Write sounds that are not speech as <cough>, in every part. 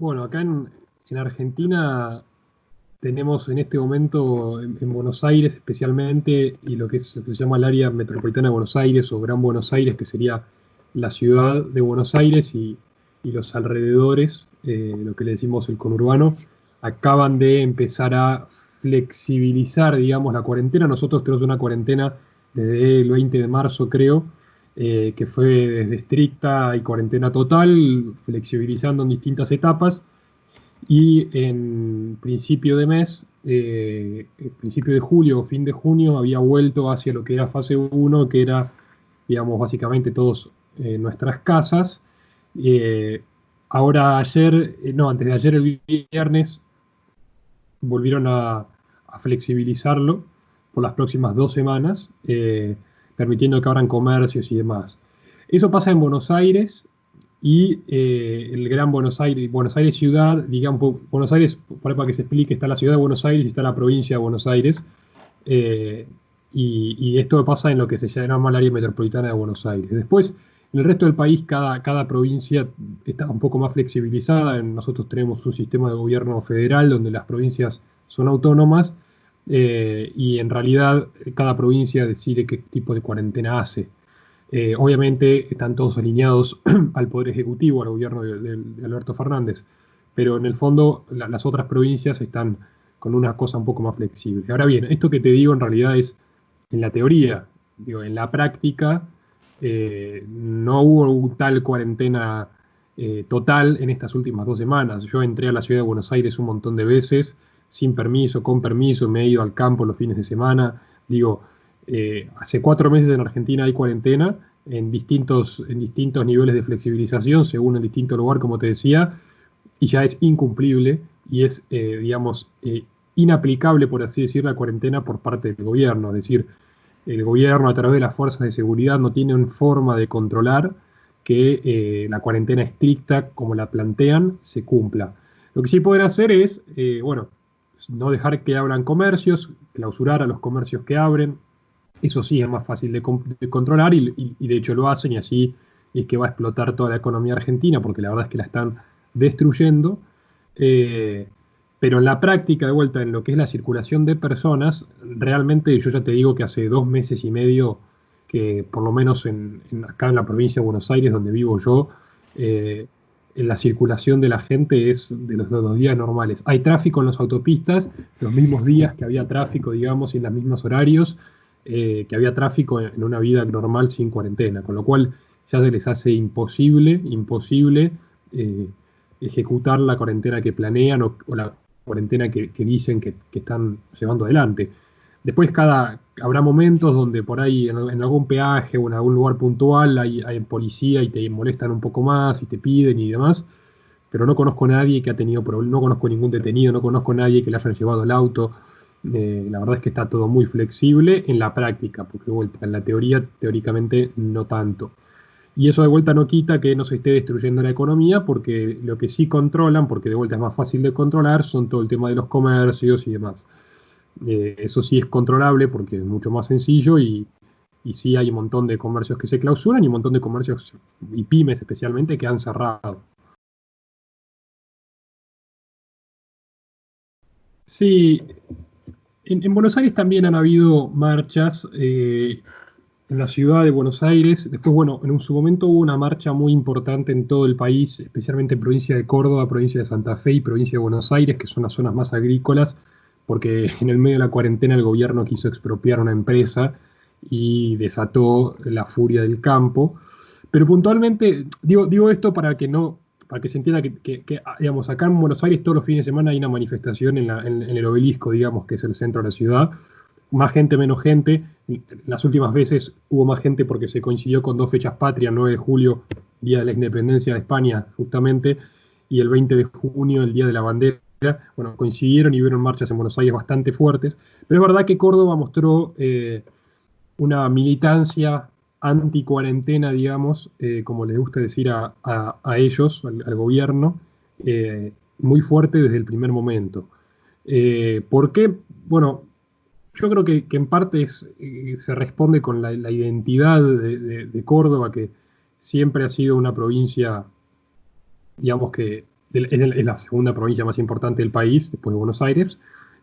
Bueno, acá en, Argentina tenemos en este momento, en, Buenos Aires especialmente, y lo que, es, lo que se llama el área metropolitana de Buenos Aires o Gran Buenos Aires, que sería la ciudad de Buenos Aires y, los alrededores, eh, lo que le decimos el conurbano, acaban de empezar a flexibilizar, digamos, la cuarentena. Nosotros tenemos una cuarentena desde el 20 de marzo, creo, eh, que fue desde estricta y cuarentena total, flexibilizando en distintas etapas. Y en principio de mes, eh, principio de julio o fin de junio, había vuelto hacia lo que era fase 1, que era, digamos, básicamente todos eh, nuestras casas. Ahora ayer, no, antes de ayer el viernes, volvieron a flexibilizarlo por las próximas dos semanas permitiendo que abran comercios y demás. Eso pasa en Buenos Aires y eh, el Gran Buenos Aires, Buenos Aires ciudad, digamos, Buenos Aires, para que se explique, está la ciudad de Buenos Aires y está la provincia de Buenos Aires. Eh, y, esto pasa en lo que se llama el área metropolitana de Buenos Aires. Después, en el resto del país, cada, cada provincia está un poco más flexibilizada. Nosotros tenemos un sistema de gobierno federal donde las provincias son autónomas eh, y en realidad cada provincia decide qué tipo de cuarentena hace. Eh, obviamente están todos alineados <clears throat> al Poder Ejecutivo, al gobierno de, Alberto Fernández, pero en el fondo las otras provincias están con una cosa un poco más flexible. Ahora bien, esto que te digo en realidad es en la teoría, digo, en la práctica eh, no hubo tal cuarentena total en estas últimas dos semanas. Yo entré a la ciudad de Buenos Aires un montón de veces, sin permiso, con permiso, me he ido al campo los fines de semana. Digo, eh, hace cuatro meses en Argentina hay cuarentena en distintos, en distintos niveles de flexibilización, según el distinto lugar, como te decía, y ya es incumplible y es, eh, digamos, eh, inaplicable, por así decir, la cuarentena por parte del gobierno. Es decir, el gobierno a través de las fuerzas de seguridad no tiene forma de controlar que la cuarentena estricta, como la plantean, se cumpla. Lo que sí pueden hacer es, bueno, no dejar que abran comercios, clausurar a los comercios que abren. Eso sí es más fácil de, controlar y, de hecho lo hacen y así es que va a explotar toda la economía argentina porque la verdad es que la están destruyendo. Eh, pero en la práctica, de vuelta, en lo que es la circulación de personas, realmente yo ya te digo que hace dos meses y medio que por lo menos en, acá en la provincia de Buenos Aires, donde vivo yo, eh, la circulación de la gente es de los, días normales. Hay tráfico en las autopistas, los mismos días que había tráfico, digamos, y en los mismos horarios, eh, que había tráfico en, una vida normal sin cuarentena, con lo cual ya se les hace imposible, imposible eh, ejecutar la cuarentena que planean o, la cuarentena que, dicen que, que, están llevando adelante. Después cada, habrá momentos donde por ahí en, algún peaje o en algún lugar puntual hay, policía y te molestan un poco más y te piden y demás, pero no conozco a nadie que ha tenido problemas, no conozco ningún detenido, no conozco a nadie que le hayan llevado el auto. Eh, la verdad es que está todo muy flexible en la práctica, porque de vuelta, en la teoría, teóricamente no tanto. Y eso de vuelta no quita que no se esté destruyendo la economía, porque lo que sí controlan, porque de vuelta es más fácil de controlar, son todo el tema de los comercios y demás. Eh, eso sí es controlable porque es mucho más sencillo y, sí hay un montón de comercios que se clausuran y un montón de comercios y pymes especialmente que han cerrado. Sí, en, Buenos Aires también han habido marchas eh, en la ciudad de Buenos Aires. Después, bueno, en un, su momento hubo una marcha muy importante en todo el país, especialmente en provincia de Córdoba, provincia de Santa Fe y provincia de Buenos Aires, que son las zonas más agrícolas porque en el medio de la cuarentena el gobierno quiso expropiar una empresa y desató la furia del campo. Pero puntualmente, digo, digo esto para que no, para que se entienda que, digamos, acá en Buenos Aires todos los fines de semana hay una manifestación en, el obelisco, digamos, que es el centro de la ciudad. Más gente, menos gente. Las últimas veces hubo más gente porque se coincidió con dos fechas patrias, 9 de julio, Día de la Independencia de España, justamente, y el 20 de junio, el Día de la Bandera bueno, coincidieron y vieron marchas en Buenos Aires bastante fuertes, pero es verdad que Córdoba mostró eh, una militancia anti-cuarentena, digamos, eh, como les gusta decir a, ellos, al, gobierno, eh, muy fuerte desde el primer momento. ¿Por qué? Bueno, yo creo que, en parte se responde con la, identidad de, Córdoba, que siempre ha sido una provincia, digamos que es la segunda provincia más importante del país, después de Buenos Aires,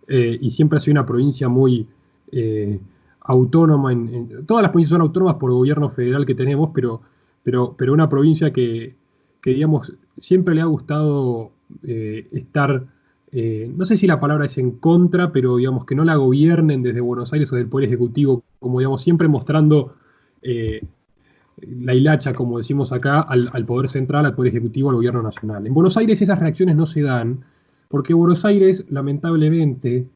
eh, y siempre ha sido una provincia muy eh, autónoma. En, todas las provincias son autónomas por gobierno federal que tenemos, pero, pero, pero una provincia que, digamos, siempre le ha gustado eh, estar, no sé si la palabra es en contra, pero digamos que no la gobiernen desde Buenos Aires o del Poder Ejecutivo, como digamos, siempre mostrando la hilacha, como decimos acá, al, Poder Central, al Poder Ejecutivo, al Gobierno Nacional. En Buenos Aires esas reacciones no se dan, porque Buenos Aires, lamentablemente,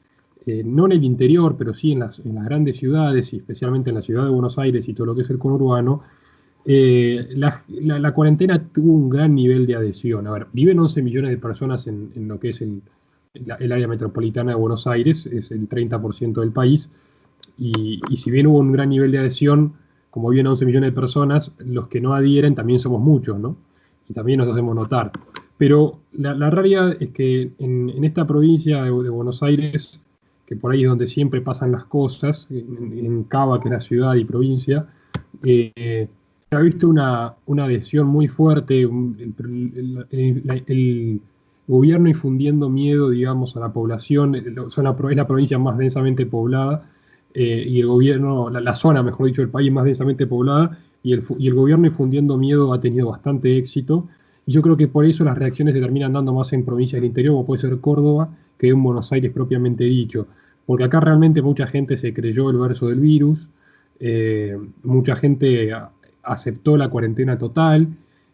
eh, no en el interior, pero sí en las, grandes ciudades, y especialmente en la ciudad de Buenos Aires y todo lo que es el conurbano, eh, la, cuarentena tuvo un gran nivel de adhesión. A ver, viven 11 millones de personas en, lo que es el, área metropolitana de Buenos Aires, es el 30% del país, y, y si bien hubo un gran nivel de adhesión, como viven 11 millones de personas, los que no adhieren también somos muchos, ¿no? Y también nos hacemos notar. Pero la, realidad es que en, esta provincia de, Buenos Aires, que por ahí es donde siempre pasan las cosas, en, Cava, que es la ciudad y provincia, eh, se ha visto una, adhesión muy fuerte, el, gobierno infundiendo miedo, digamos, a la población, es la provincia más densamente poblada, eh, y el gobierno, la, zona, mejor dicho, del país más densamente poblada, y el, y el gobierno infundiendo miedo ha tenido bastante éxito. Y yo creo que por eso las reacciones se terminan dando más en provincias del interior, como puede ser Córdoba, que en Buenos Aires propiamente dicho. Porque acá realmente mucha gente se creyó el verso del virus, eh, mucha gente aceptó la cuarentena total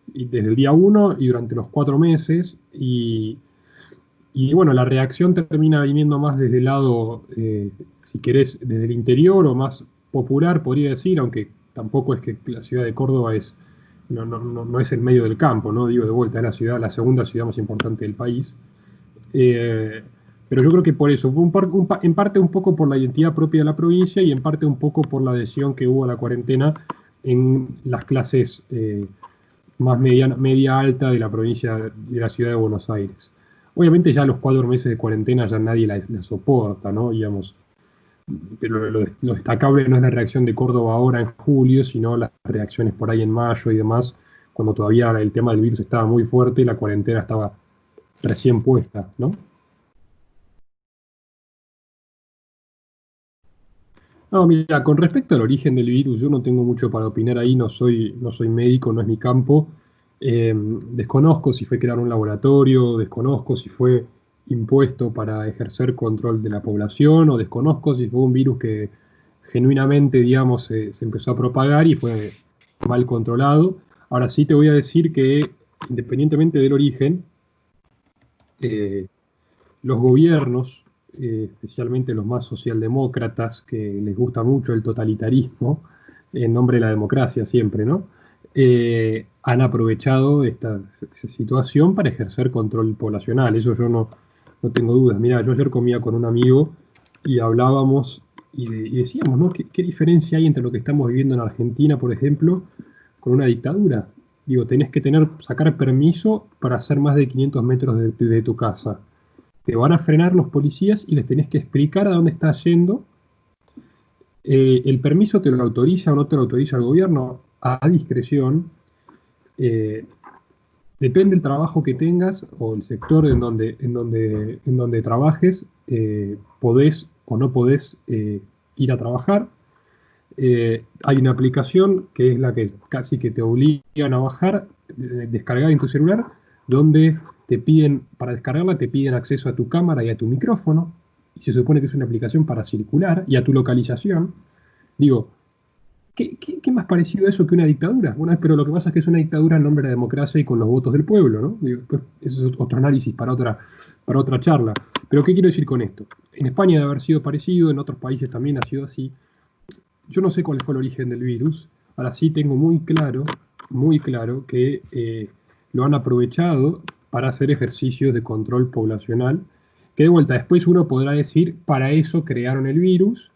desde el día uno y durante los cuatro meses. Y, y bueno, la reacción termina viniendo más desde el lado, eh, si querés, desde el interior o más popular, podría decir, aunque tampoco es que la ciudad de Córdoba es, no, no, no, es el medio del campo, ¿no? Digo de vuelta, es la ciudad, la segunda ciudad más importante del país. Eh, pero yo creo que por eso, en parte un poco por la identidad propia de la provincia y en parte un poco por la adhesión que hubo a la cuarentena en las clases eh, más media, media alta de la provincia, de la ciudad de Buenos Aires. Obviamente ya los cuatro meses de cuarentena ya nadie la, soporta, ¿no? Digamos, pero lo, destacable no es la reacción de Córdoba ahora en julio, sino las reacciones por ahí en mayo y demás, cuando todavía el tema del virus estaba muy fuerte y la cuarentena estaba recién puesta, ¿no? No, mira, con respecto al origen del virus, yo no tengo mucho para opinar ahí, no soy, no soy médico, no es mi campo. Eh, desconozco si fue crear un laboratorio, desconozco si fue impuesto para ejercer control de la población o desconozco si fue un virus que genuinamente, digamos, se, empezó a propagar y fue mal controlado. Ahora sí te voy a decir que, independientemente del origen, eh, los gobiernos, eh, especialmente los más socialdemócratas, que les gusta mucho el totalitarismo, en nombre de la democracia siempre, ¿no? Eh, han aprovechado esta situación para ejercer control poblacional. Eso yo no, no tengo dudas. Mira, yo ayer comía con un amigo y hablábamos y, decíamos, ¿no? ¿Qué, diferencia hay entre lo que estamos viviendo en Argentina, por ejemplo, con una dictadura? Digo, tenés que tener, sacar permiso para hacer más de 500 metros de, tu casa. Te van a frenar los policías y les tenés que explicar a dónde estás yendo. Eh, el permiso te lo autoriza o no te lo autoriza el gobierno a discreción, eh, depende del trabajo que tengas o el sector en donde, en donde, en donde trabajes, eh, podés o no podés eh, ir a trabajar. hay una aplicación que es la que casi que te obligan a bajar, descargar en tu celular, donde te piden, para descargarla, te piden acceso a tu cámara y a tu micrófono, y se supone que es una aplicación para circular, y a tu localización. Digo, ¿Qué, más parecido a eso que una dictadura? Bueno, pero lo que pasa es que es una dictadura en nombre de la democracia y con los votos del pueblo, ¿no? Pues, eso es otro análisis para otra, para otra charla. Pero ¿qué quiero decir con esto? En España debe haber sido parecido, en otros países también ha sido así. Yo no sé cuál fue el origen del virus, ahora sí tengo muy claro, muy claro que eh, lo han aprovechado para hacer ejercicios de control poblacional, que de vuelta después uno podrá decir, para eso crearon el virus,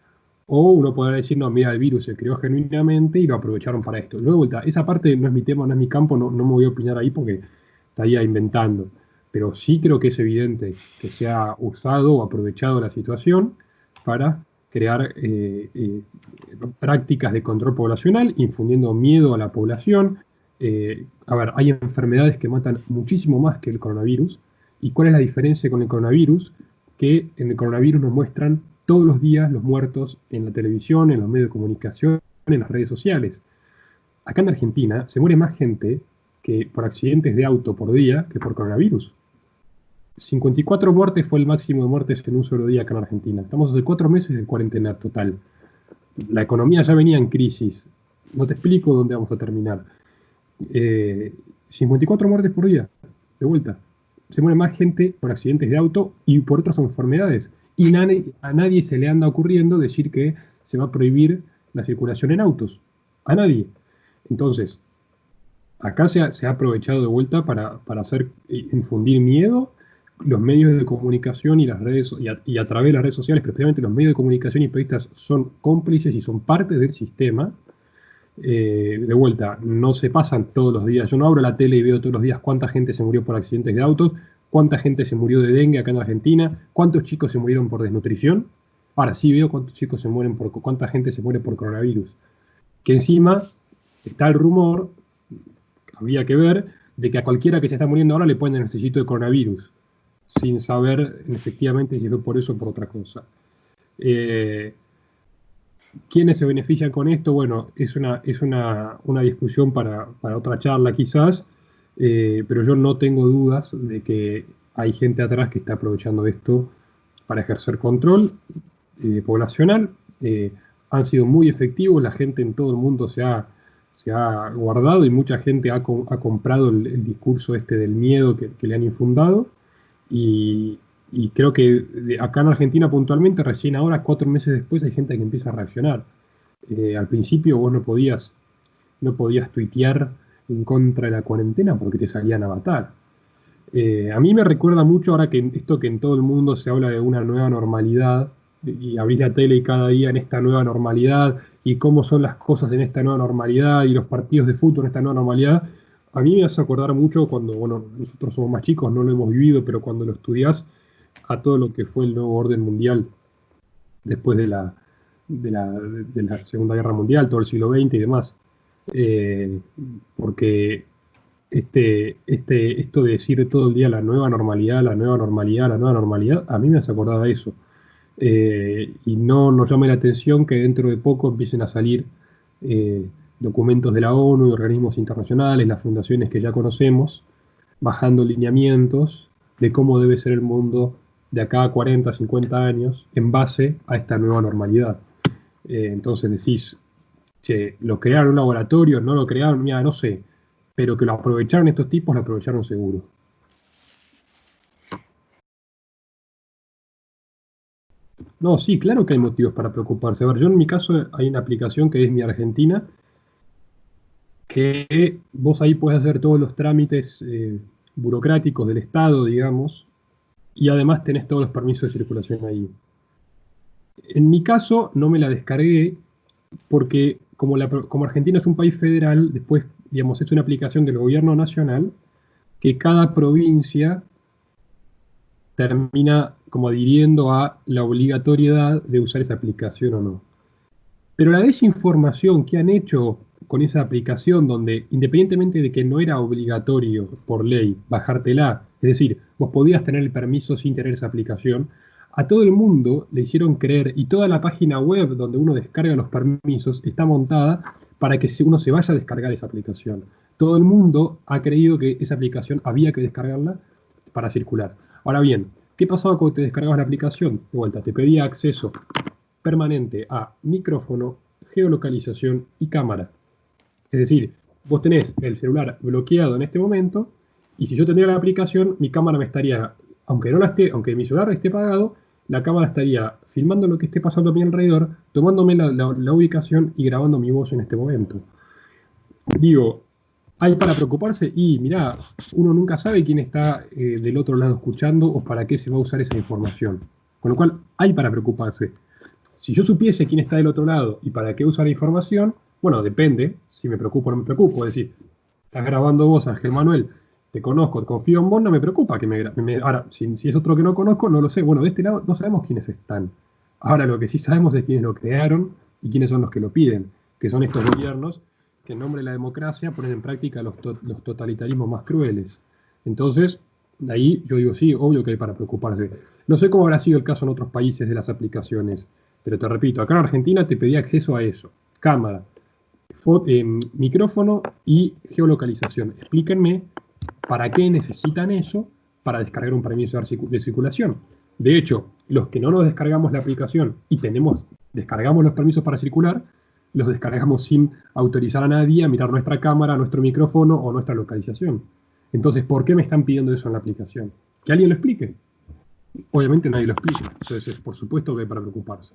o uno podrá decir, no, mira, el virus se creó genuinamente y lo aprovecharon para esto. Luego, esa parte no es mi tema, no es mi campo, no, me voy a opinar ahí porque estaría inventando. Pero sí creo que es evidente que se ha usado o aprovechado la situación para crear eh, eh, prácticas de control poblacional, infundiendo miedo a la población, eh, a ver, hay enfermedades que matan muchísimo más que el coronavirus. ¿Y cuál es la diferencia con el coronavirus? Que en el coronavirus nos muestran todos los días los muertos en la televisión, en los medios de comunicación, en las redes sociales. Acá en Argentina se muere más gente que por accidentes de auto por día que por coronavirus. 54 muertes fue el máximo de muertes en un solo día acá en Argentina. Estamos hace cuatro meses de cuarentena total. La economía ya venía en crisis. No te explico dónde vamos a terminar. 54 eh, muertes por día, de vuelta. Se muere más gente por accidentes de auto y por otras enfermedades. Y a nadie se le anda ocurriendo decir que se va a prohibir la circulación en autos. A nadie. Entonces, acá se ha, aprovechado de vuelta para, hacer eh, infundir miedo los medios de comunicación y las redes y a, través de las redes sociales, especialmente los medios de comunicación y periodistas son cómplices y son parte del sistema. Eh, de vuelta, no se pasan todos los días. Yo no abro la tele y veo todos los días cuánta gente se murió por accidentes de autos, cuánta gente se murió de dengue acá en Argentina, cuántos chicos se murieron por desnutrición. Ahora sí veo cuántos chicos se mueren por cuánta gente se muere por coronavirus. Que encima está el rumor, había que ver, de que a cualquiera que se está muriendo ahora le ponen el de coronavirus, sin saber efectivamente si fue por eso o por otra cosa. Eh, ¿Quiénes se benefician con esto? Bueno, es una, es una, discusión para, otra charla quizás, eh, pero yo no tengo dudas de que hay gente atrás que está aprovechando esto para ejercer control eh, poblacional. han sido muy efectivos, la gente en todo el mundo se ha se ha guardado y mucha gente ha, comprado el, discurso este del miedo que, le han infundado. Y, creo que acá en Argentina puntualmente, recién ahora, cuatro meses después, hay gente que empieza a reaccionar. Eh, al principio vos no podías, no podías tuitear en contra de la cuarentena porque te salían a matar. Eh, a mí me recuerda mucho ahora que esto que en todo el mundo se habla de una nueva normalidad, y abrís la tele y cada día en esta nueva normalidad, y cómo son las cosas en esta nueva normalidad y los partidos de fútbol en esta nueva normalidad, a mí me hace acordar mucho cuando, bueno, nosotros somos más chicos, no lo hemos vivido, pero cuando lo estudias, a todo lo que fue el nuevo orden mundial después de la, de la, Segunda Guerra Mundial, todo el siglo XX y demás. Eh, porque este, este, esto de decir todo el día la nueva normalidad, la nueva normalidad, la nueva normalidad, a mí me hace acordar de eso. Eh, y no nos llame la atención que dentro de poco empiecen a salir eh, documentos de la ONU y organismos internacionales, las fundaciones que ya conocemos, bajando lineamientos de cómo debe ser el mundo de acá a 40, 50 años en base a esta nueva normalidad. Entonces decís, che, ¿lo crearon un laboratorio? ¿No lo crearon? Mira, no sé, pero que lo aprovecharon estos tipos, lo aprovecharon seguro. No, sí, claro que hay motivos para preocuparse. A ver, yo en mi caso hay una aplicación que es Mi Argentina, que vos ahí puedes hacer todos los trámites eh, burocráticos del Estado, digamos, y además tenés todos los permisos de circulación ahí. En mi caso no me la descargué porque como, Argentina es un país federal, después, digamos, es una aplicación del gobierno nacional que cada provincia termina como adhiriendo a la obligatoriedad de usar esa aplicación o no. Pero la desinformación que han hecho con esa aplicación, donde independientemente de que no era obligatorio por ley bajártela, es decir, vos podías tener el permiso sin tener esa aplicación, a todo el mundo le hicieron creer y toda la página web donde uno descarga los permisos está montada para que uno se vaya a descargar esa aplicación. Todo el mundo ha creído que esa aplicación había que descargarla para circular. Ahora bien, ¿qué pasaba cuando te descargabas la aplicación? De vuelta, te pedía acceso permanente a micrófono, geolocalización y cámara. Es decir, vos tenés el celular bloqueado en este momento y si yo tendría la aplicación, mi cámara me estaría, aunque no la esté, aunque mi celular esté apagado, la cámara estaría filmando lo que esté pasando a mi alrededor, tomándome la ubicación y grabando mi voz en este momento. Digo, ¿Hay para preocuparse? Y mirá, uno nunca sabe quién está eh, del otro lado escuchando o para qué se va a usar esa información. Con lo cual, hay para preocuparse. Si yo supiese quién está del otro lado y para qué usar la información, bueno, depende si me preocupo o no me preocupo. Es decir, estás grabando vos, Ángel Manuel, te conozco, confío en vos, no me preocupa que me, me Ahora, si, es otro que no conozco, no lo sé. Bueno, de este lado no sabemos quiénes están. Ahora, lo que sí sabemos es quiénes lo crearon y quiénes son los que lo piden, que son estos gobiernos que en nombre de la democracia ponen en práctica los, los totalitarismos más crueles. Entonces, ahí yo digo, sí, obvio que hay para preocuparse. No sé cómo habrá sido el caso en otros países de las aplicaciones, pero te repito, acá en Argentina te pedía acceso a eso. Cámara, eh, micrófono y geolocalización. Explíquenme para qué necesitan eso para descargar un permiso de circulación. De hecho, los que no nos descargamos la aplicación y tenemos, descargamos los permisos para circular, los descargamos sin autorizar a nadie a mirar nuestra cámara, nuestro micrófono o nuestra localización. Entonces, ¿por qué me están pidiendo eso en la aplicación? Que alguien lo explique. Obviamente nadie lo explica. Entonces, por supuesto que hay para preocuparse.